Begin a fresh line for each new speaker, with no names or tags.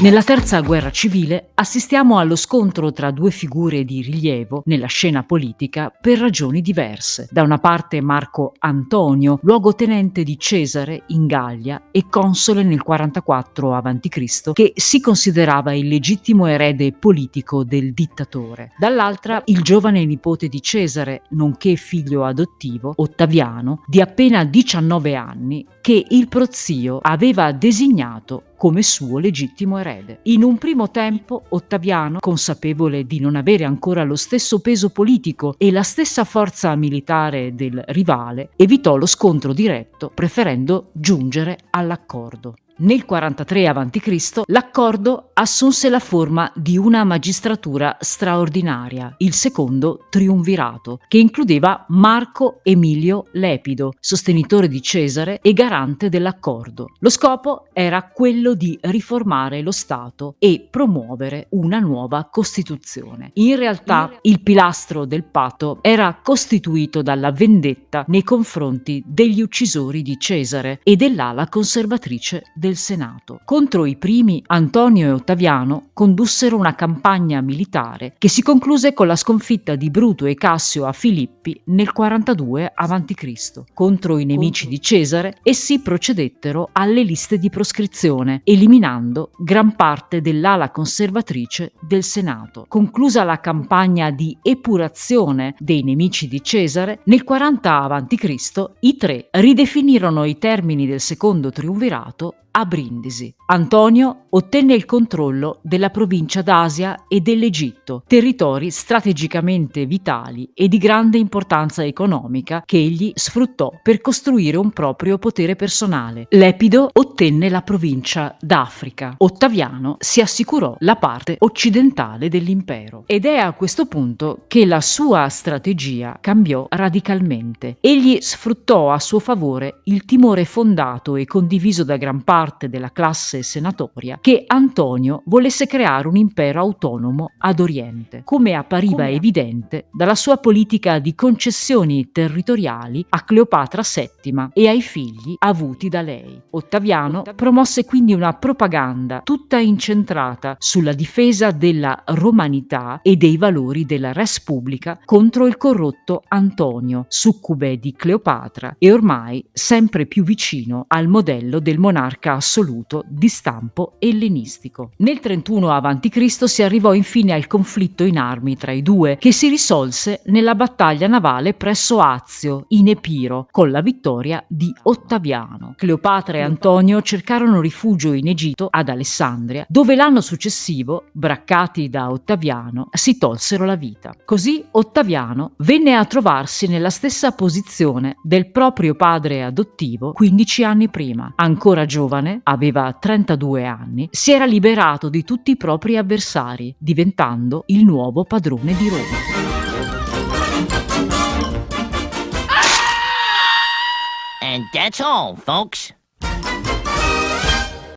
Nella terza guerra civile assistiamo allo scontro tra due figure di rilievo nella scena politica per ragioni diverse. Da una parte Marco Antonio, luogotenente di Cesare in Gallia e console nel 44 a.C., che si considerava il legittimo erede politico del dittatore. Dall'altra il giovane nipote di Cesare, nonché figlio adottivo, Ottaviano, di appena 19 anni, che il prozio aveva designato come suo legittimo erede. In un primo tempo Ottaviano, consapevole di non avere ancora lo stesso peso politico e la stessa forza militare del rivale, evitò lo scontro diretto preferendo giungere all'accordo. Nel 43 a.C. l'accordo assunse la forma di una magistratura straordinaria, il secondo triumvirato, che includeva Marco Emilio Lepido, sostenitore di Cesare e garante dell'accordo. Lo scopo era quello di riformare lo Stato e promuovere una nuova Costituzione. In realtà il pilastro del patto era costituito dalla vendetta nei confronti degli uccisori di Cesare e dell'ala conservatrice del del Senato. Contro i primi, Antonio e Ottaviano condussero una campagna militare che si concluse con la sconfitta di Bruto e Cassio a Filippi nel 42 a.C. Contro i nemici di Cesare, essi procedettero alle liste di proscrizione, eliminando gran parte dell'ala conservatrice del Senato. Conclusa la campagna di epurazione dei nemici di Cesare, nel 40 a.C. i tre ridefinirono i termini del secondo triumvirato a Brindisi. Antonio ottenne il controllo della provincia d'Asia e dell'Egitto, territori strategicamente vitali e di grande importanza economica che egli sfruttò per costruire un proprio potere personale. Lepido ottenne la provincia d'Africa. Ottaviano si assicurò la parte occidentale dell'impero. Ed è a questo punto che la sua strategia cambiò radicalmente. Egli sfruttò a suo favore il timore fondato e condiviso da gran parte parte della classe senatoria che Antonio volesse creare un impero autonomo ad Oriente, come appariva come... evidente dalla sua politica di concessioni territoriali a Cleopatra VII e ai figli avuti da lei. Ottaviano promosse quindi una propaganda tutta incentrata sulla difesa della romanità e dei valori della res pubblica contro il corrotto Antonio, succube di Cleopatra e ormai sempre più vicino al modello del monarca assoluto di stampo ellenistico. Nel 31 a.C. si arrivò infine al conflitto in armi tra i due, che si risolse nella battaglia navale presso Azio, in Epiro, con la vittoria di Ottaviano. Cleopatra e Antonio cercarono rifugio in Egitto, ad Alessandria, dove l'anno successivo, braccati da Ottaviano, si tolsero la vita. Così Ottaviano venne a trovarsi nella stessa posizione del proprio padre adottivo 15 anni prima. Ancora giovane, giovane, aveva 32 anni, si era liberato di tutti i propri avversari, diventando il nuovo padrone di Roma. And that's all, folks.